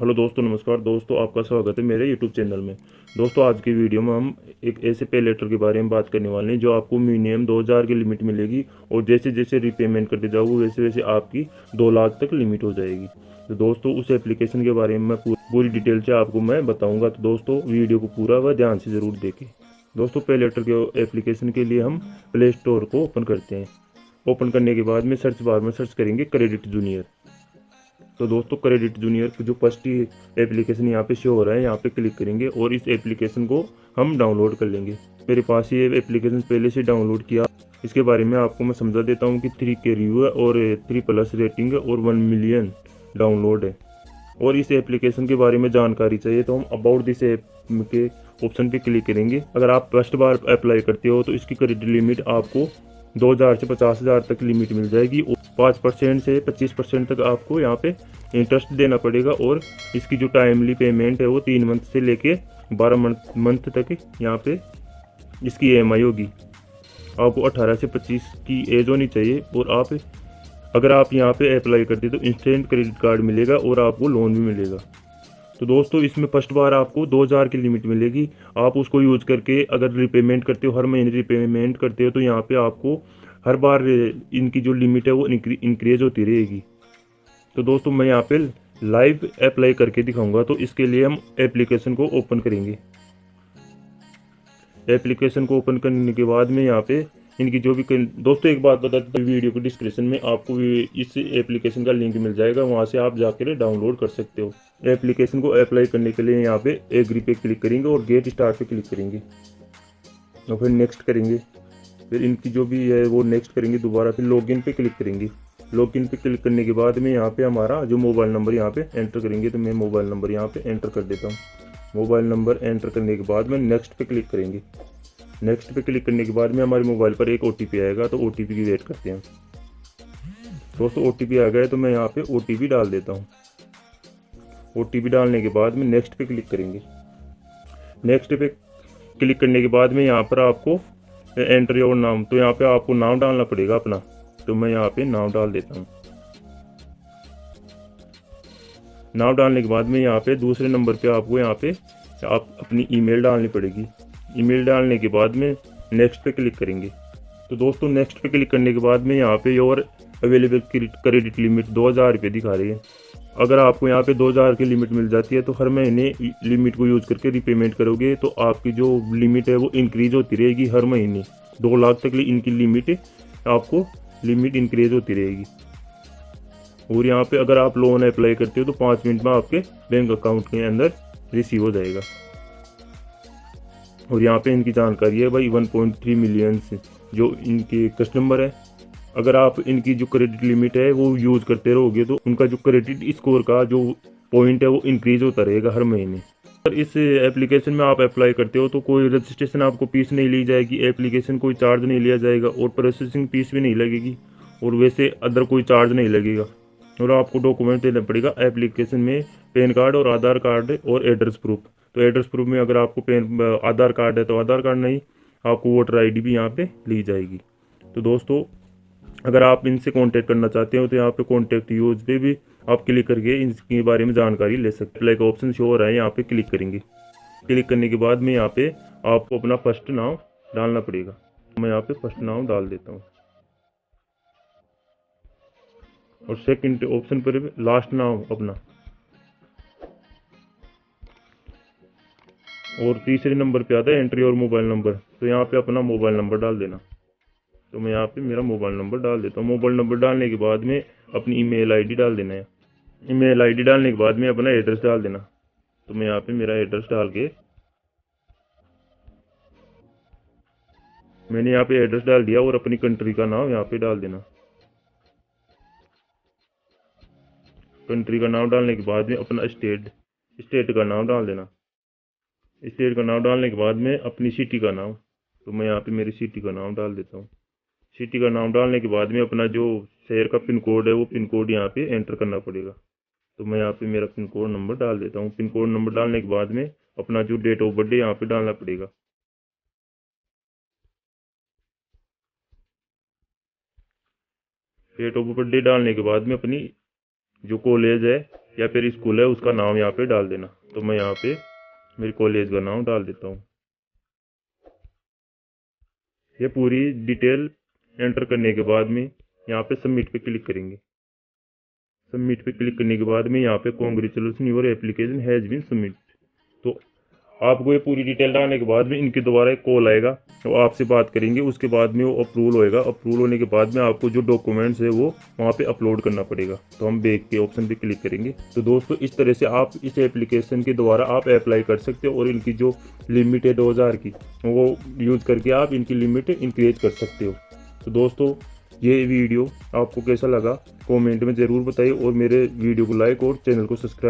Hello दोस्तों, नमस्कार। दोस्तों, आपका स्वागत है मेरे यूट्यूब चैनल में। दोस्तों, आज की वीडियो में हम एक ऐसे पे लेटर के बारे में बात करने वाले हैं, जो आपको मिनिमम 2000 की लिमिट मिलेगी और जैसे जैसे रिपेमेंट करते जाओगे वैसे वैसे आपकी दो लाख तक लिमिट हो जाएगी। तो दोस्तों, उस एप्लीकेशन के बारे में मैं पूरी डिटेल से आपको मैं बताऊँगा। तो दोस्तों, वीडियो को पूरा व ध्यान से ज़रूर देखें। दोस्तों पे लेटर के एप्लीकेशन के लिए हम प्ले स्टोर को ओपन करते हैं। ओपन करने के बाद में सर्च बार में सर्च करेंगे क्रेडिट जूनियर तो दोस्तों क्रेडिट जूनियर जो फ़र्स्ट ही एप्लीकेशन यहाँ पे शो हो रहा है, यहाँ पे क्लिक करेंगे और इस एप्लीकेशन को हम डाउनलोड कर लेंगे। मेरे पास ये एप्लीकेशन पहले से डाउनलोड किया। इसके बारे में आपको मैं समझा देता हूँ कि थ्री के रिव्यू है और थ्री प्लस रेटिंग है और वन मिलियन डाउनलोड है। और इस एप्लीकेशन के बारे में जानकारी चाहिए तो हम अबाउट दिस ऐप के ऑप्शन पे क्लिक करेंगे। अगर आप फ़र्स्ट बार अप्लाई करते हो तो इसकी क्रेडिट लिमिट आपको 2000 से पचास हज़ार तक लिमिट मिल जाएगी। पाँच परसेंट से पच्चीस परसेंट तक आपको यहाँ पे इंटरेस्ट देना पड़ेगा और इसकी जो टाइमली पेमेंट है वो तीन मंथ से लेके बारह मंथ मंथ तक यहाँ पे इसकी ई होगी। आपको 18 से 25 की एज होनी चाहिए और आप, अगर आप यहाँ पे अप्लाई करते तो इंस्टेंट क्रेडिट कार्ड मिलेगा और आपको लोन भी मिलेगा। तो दोस्तों, इसमें फ़र्स्ट बार आपको 2000 की लिमिट मिलेगी। आप उसको यूज़ करके अगर रिपेमेंट करते हो, हर महीने रिपेमेंट करते हो तो यहाँ पे आपको हर बार इनकी जो लिमिट है वो इंक्रीज होती रहेगी। तो दोस्तों, मैं यहाँ पे लाइव अप्लाई करके दिखाऊँगा तो इसके लिए हम एप्लीकेशन को ओपन करेंगे। एप्लीकेशन को ओपन करने के बाद में यहाँ पे इनकी जो भी दोस्तों, एक बात बता दें वीडियो के डिस्क्रिप्शन में आपको इस एप्लीकेशन का लिंक मिल जाएगा, वहाँ से आप जाकर डाउनलोड कर सकते हो। एप्लीकेशन को अप्लाई करने के लिए यहाँ पे एग्री पे क्लिक करेंगे और गेट स्टार्ट पे क्लिक करेंगे। और फिर नेक्स्ट करेंगे। फिर इनकी जो भी है वो नेक्स्ट करेंगे दोबारा, फिर लॉगिन पे क्लिक करेंगे। लॉगिन पे क्लिक करने के बाद में यहाँ पे हमारा जो मोबाइल नंबर यहाँ पे एंटर करेंगे तो मैं मोबाइल नंबर यहाँ पे एंटर कर देता हूँ। मोबाइल नंबर एंटर करने के बाद में नेक्स्ट पे क्लिक करेंगे। नेक्स्ट पे क्लिक करने के बाद में हमारे मोबाइल पर एक ओटीपी आएगा तो ओ की वेट करते हैं। दोस्तों ओ आ गया तो मैं यहाँ पे ओ डाल देता हूँ। ओ डालने के बाद में नेक्स्ट पे क्लिक करेंगे। नेक्स्ट पे क्लिक करने के बाद में यहाँ पर आपको एंटर योर नाम। तो यहाँ पे आपको नाम डालना पड़ेगा अपना। तो मैं यहाँ पे नाम डाल देता हूँ। नाम डालने के बाद में यहाँ पे दूसरे नंबर पे आपको यहाँ पे आप अपनी ईमेल डालनी पड़ेगी। ईमेल डालने के बाद में नेक्स्ट पे क्लिक करेंगे। तो दोस्तों नेक्स्ट पे क्लिक करने के बाद में यहाँ पे योर अवेलेबल क्रेडिट लिमिट दो हज़ार दिखा रही है। अगर आपको यहाँ पे 2000 की लिमिट मिल जाती है तो हर महीने लिमिट को यूज़ करके रिपेमेंट करोगे तो आपकी जो लिमिट है वो इंक्रीज होती रहेगी हर महीने। दो लाख तक इनकी लिमिट आपको लिमिट इंक्रीज होती रहेगी। और यहाँ पे अगर आप लोन अप्लाई करते हो तो पाँच मिनट में आपके बैंक अकाउंट के अंदर रिसीव हो जाएगा। और यहाँ पे इनकी जानकारी है भाई 1.3 मिलियन से जो इनके कस्टमर है अगर आप इनकी जो क्रेडिट लिमिट है, वो यूज़ करते रहोगे तो उनका जो क्रेडिट स्कोर का जो पॉइंट है, वो इंक्रीज होता रहेगा हर महीने। अगर इस एप्लीकेशन में आप अप्लाई करते हो तो कोई रजिस्ट्रेशन आपको फ़ीस नहीं ली जाएगी एप्लीकेशन कोई चार्ज नहीं लिया जाएगा, और प्रोसेसिंग फ़ीस भी नहीं लगेगी, और वैसे अदर कोई चार्ज नहीं लगेगा। और आपको डॉक्यूमेंट देना पड़ेगा एप्लीकेशन में पैन कार्ड और आधार कार्ड और एड्रेस प्रूफ तो एड्रेस प्रूफ में अगर आपको पेन आधार कार्ड है तो आधार कार्ड नहीं, आपको वोटर आईडी भी यहाँ पे ली जाएगी। तो दोस्तों अगर आप इनसे कांटेक्ट करना चाहते हो तो यहाँ पे कांटेक्ट यूज़ पे भी आप क्लिक करके इनके बारे में जानकारी ले सकते हैं। लाइक ऑप्शन शो हो रहा है, यहाँ पे क्लिक करेंगे। क्लिक करने के बाद में यहाँ पे आपको अपना फ़र्स्ट नाम डालना पड़ेगा। मैं यहाँ पे फ़र्स्ट नाम डाल देता हूँ। और सेकंड ऑप्शन पर लास्ट नाम अपना। और तीसरे नंबर पे आता है एंट्री और मोबाइल नंबर तो यहाँ पे अपना मोबाइल नंबर डाल देना। तो मैं यहाँ पे मेरा मोबाइल नंबर डाल देता हूँ। मोबाइल नंबर डालने के बाद में अपनी ईमेल आईडी डाल देना है। ईमेल आईडी डालने के बाद में अपना एड्रेस डाल देना। तो मैं यहाँ पे मेरा एड्रेस डाल के मैंने यहाँ पे एड्रेस डाल दिया और अपनी कंट्री का नाम यहाँ पे डाल देना। कंट्री का नाम डालने के बाद में अपना स्टेट स्टेट का नाम डाल देना। स्टेट का नाम डालने के बाद में अपनी सिटी का नाम। तो मैं यहाँ पे मेरी सिटी का नाम डाल देता हूँ। सिटी का नाम डालने के बाद में अपना जो शहर का पिन कोड है, वो पिन कोड यहाँ पे एंटर करना पड़ेगा। तो मैं यहाँ पे मेरा पिन कोड नंबर डाल देता हूँ। पिन कोड नंबर डालने के बाद में अपना जो डेट ऑफ़ बर्थडे यहाँ पे डालना पड़ेगा। डेट ऑफ़ बर्थडे डालने के बाद में अपनी जो कॉलेज है या फिर स्कूल है, उसका नाम यहाँ पे डाल देना। तो मैं यहाँ पे मेरे कॉलेज का नाम डाल देता हूँ। ये पूरी डिटेल एंटर करने के बाद में यहाँ पे सबमिट पे क्लिक करेंगे। सबमिट पे क्लिक करने के बाद में यहाँ पे congratulation your application has been submit तो आपको ये पूरी डिटेल डालने के बाद में इनके दोबारा एक कॉल आएगा, वो आपसे बात करेंगे, उसके बाद में वो अप्रूवल होएगा। अप्रूवल होने के बाद में आपको जो डॉक्यूमेंट्स है वो वहाँ पे अपलोड करना पड़ेगा। तो हम बैक के ऑप्शन पे क्लिक करेंगे। तो दोस्तों, इस तरह से आप इस एप्लीकेशन के द्वारा आप अप्लाई कर सकते हो और इनकी जो लिमिट है दो हज़ार की, वो यूज़ करके आप इनकी लिमिट इंक्रीज कर सकते हो। तो दोस्तों, ये वीडियो आपको कैसा लगा? कमेंट में ज़रूर बताइए और मेरे वीडियो को लाइक और चैनल को सब्सक्राइब